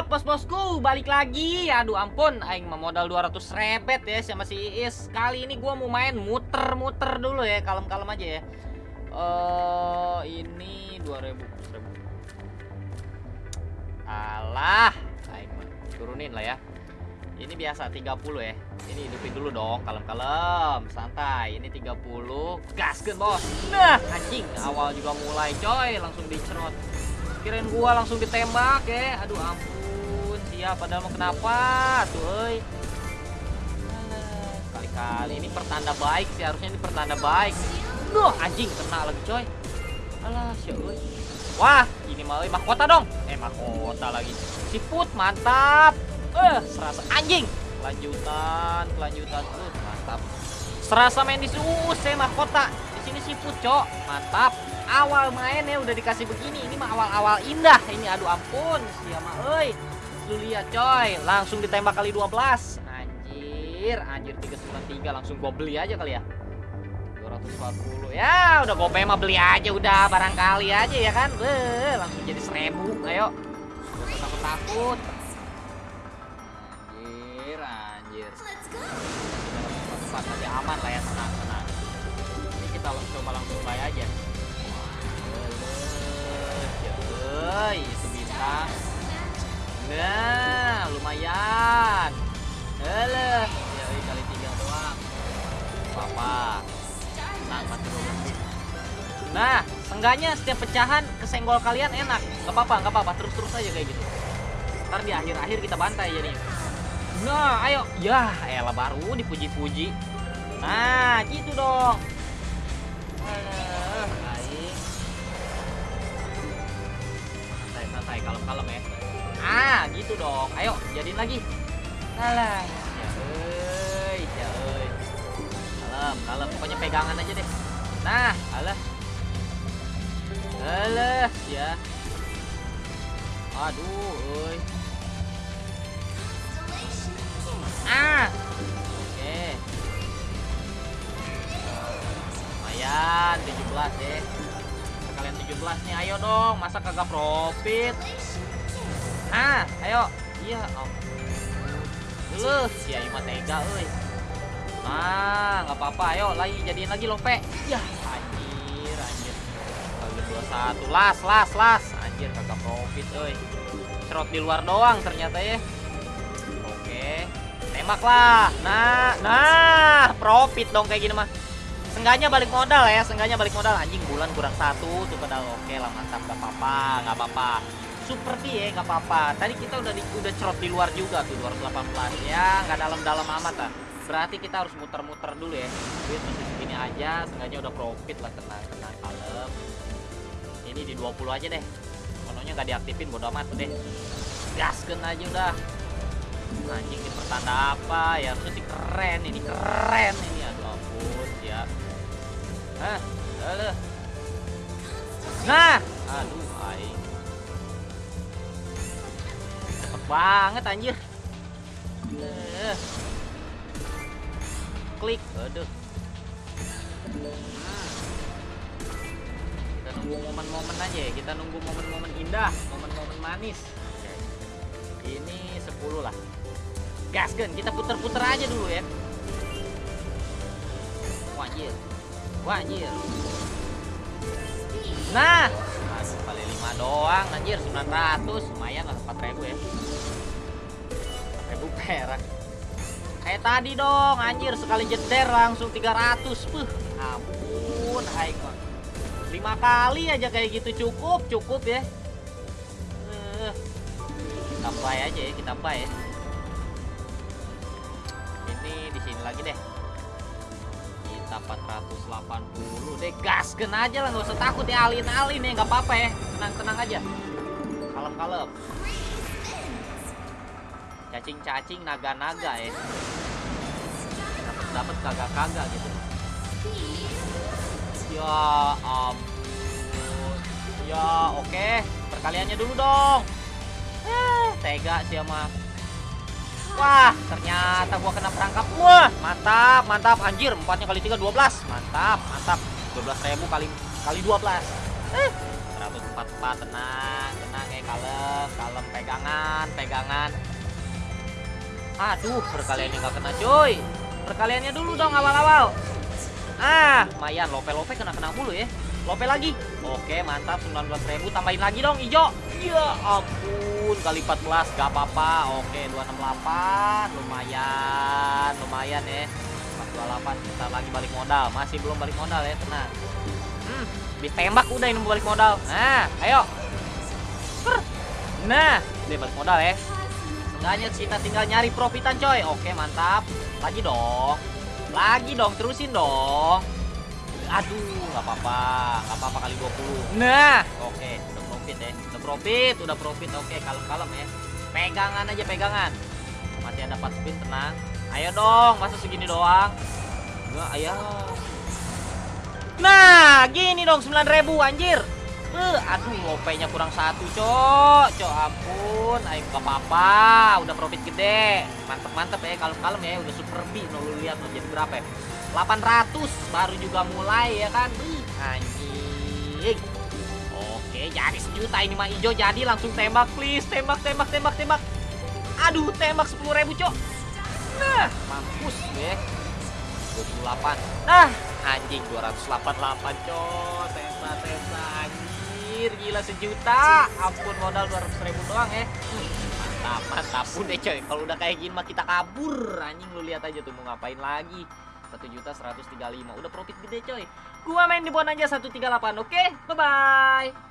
Mantap, bos-bosku, balik lagi. Aduh ampun, aing mah modal 200 rebet ya sama si Iis. Kali ini gua mau main muter-muter dulu ya, kalem-kalem aja ya. Eh, ini 2000 1000. Alah, aing turunin lah ya. Ini biasa 30 ya. Ini hidupin dulu dong, kalem-kalem, santai. Ini 30, gaskeun bos. Nah, anjing, awal juga mulai coy, langsung dicerot. Kirain gua langsung ditembak ya. Aduh ampun, siap padahal mau kenapa tuh. Alah, Kali-kali ini pertanda baik sih, harusnya ini pertanda baik. Duh, anjing kena lagi coy. Alah, euy. Wah, ini euy, mahkota dong. Eh, mahkota lagi. Siput mantap. Eh, serasa anjing. Kelanjutan, kelanjutan tuh mantap. Serasa main di suus saya mahkota. Di sini siput, Cok. Mantap. Awal main ya udah dikasih begini. Ini mah awal-awal indah. Ini aduh ampun, siapa euy. Lu lihat, coy. Langsung ditembak kali 12. Anjir, anjir 393 langsung gua beli aja kali ya. 240 ya udah gope mah beli aja udah. Barangkali aja ya kan? Beuh, langsung jadi 1000 ayo. Gak usah takut-takut. Anjir anjir. Tempat nanti aman lah ya. Tenang tenang. Ini kita coba langsung buy aja nah seenggaknya setiap pecahan kesenggol kalian enak. Nggak apa-apa nggak apa-apa. Terus-terus aja kayak gitu. Ntar di akhir-akhir kita bantai jadi nah ayo. Ya elah baru dipuji-puji. Nah gitu dong. Alah, baik. Santai santai kalem-kalem ya. Ah gitu dong. Ayo jadiin lagi. Alah ya ya kalem kalem. Pokoknya pegangan aja deh. Nah alah alah ya. Aduh euy ah. Oke. Lumayan 17 deh kalian 17 nih ayo dong. Masa kagak profit? Ah ayo. Iya ampun. Lu si Ayu tega euy nah nggak apa-apa. Ayo lagi jadiin lagi lope. Ya. anjir 21 las las las. Anjir kagak profit euy cerot di luar doang ternyata ya. Oke. Tembak lah nah nah. Profit dong kayak gini mah. Sengganya balik modal ya, sengganya balik modal. Anjing bulan kurang satu. Tuh pedal oke lah mantap. Gak apa-apa, nggak apa-apa. Seperti ya nggak apa-apa. Tadi kita udah di, udah cerot di luar juga tuh 218 ya, nggak dalam-dalam amat lah. Berarti kita harus muter-muter dulu ya. Duit masih segini aja, sengganya udah profit lah. Tenang, tenang kalem. Ini di 20 aja deh. Kononya nggak diaktifin bodo amat deh. Gaskeun aja udah. Anjing ini pertanda apa ya? Harusnya sih keren ini keren ini aduh ampun ya. Hah, aduh. Nah, aduh aing. Cepet banget anjir. Eh. Klik, aduh. Nunggu momen-momen aja ya, kita nunggu momen-momen indah, momen-momen manis. Ini 10 lah. Gasken, kita puter-puter aja dulu ya. Wajir. Wajir. Nah, aduh paling 5 doang anjir 900 lumayan lah 4000 ya. 4000 perak. Kayak tadi dong anjir sekali jeder langsung 300. Puh, ampun hai 5 kali aja kayak gitu cukup, cukup ya. Eh, kita buy aja ya, kita buy ya. Ini di sini lagi deh. Kita 480 deh, gaskeun aja lah, nggak usah takut ya alin-alin ya, nggak apa-apa ya. Tenang-tenang aja. Kalem-kalem. Cacing-cacing, naga-naga ya. Dapat-dapat kagak-kagak gitu. Ya ampun. Ya oke, perkaliannya dulu dong. Eh, tega sih sama Wah, ternyata gua kena perangkap. Wah, mantap, mantap. Anjir, empatnya kali 3 12. Mantap, mantap. 12.000 kali kali 12. Eh, 144 tenang, tenang ya kalem, kalem pegangan. pegangan aduh perkaliannya nggak kena cuy perkaliannya dulu dong awal-awal ah. Lumayan lope-lope kena-kena mulu ya. Lope lagi. Oke mantap 19.000 tambahin lagi dong hijau ya ampun kali 14 gak apa-apa. Oke 268 lumayan lumayan ya. 428 kita lagi balik modal. Masih belum balik modal ya tenang. Hmm, habis tembak udah ini balik modal. Nah ayo. Nah dia balik modal ya. Seenggaknya kita tinggal nyari profitan coy. Oke mantap. Lagi dong lagi dong terusin dong. Aduh nggak apa-apa. Nggak apa-apa kali 20 nah. Oke udah profit ya udah profit udah profit. Oke kalem-kalem ya. Pegangan aja pegangan. Masih ada 4 spin tenang. Ayo dong masa segini doang? Enggak ayo. Nah gini dong 9000 anjir Eh, aduh lopenya kurang satu cok. Cok ampun. Ayo gak apa-apa. Udah profit gede. Mantep mantep ya kalem-kalem ya. Udah super B no, lu lihat lo jadi berapa ya? 800 baru juga mulai ya kan? Ih, anjing. Oke jadi sejuta ini mah hijau jadi langsung tembak please. Tembak tembak tembak tembak. Aduh tembak 10.000 cok. Nah mampus gue 28 nah anjing 288 cok. Tembak tembak anjing gila sejuta. Ampun modal 200 ribu doang ya. Mantap mantap. Udah coy. Kalau udah kayak gini mah kita kabur. Anjing lu lihat aja tuh mau ngapain lagi? satu juta 135 udah profit gede coy. Gua main di bon aja 138 oke? Bye bye